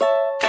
you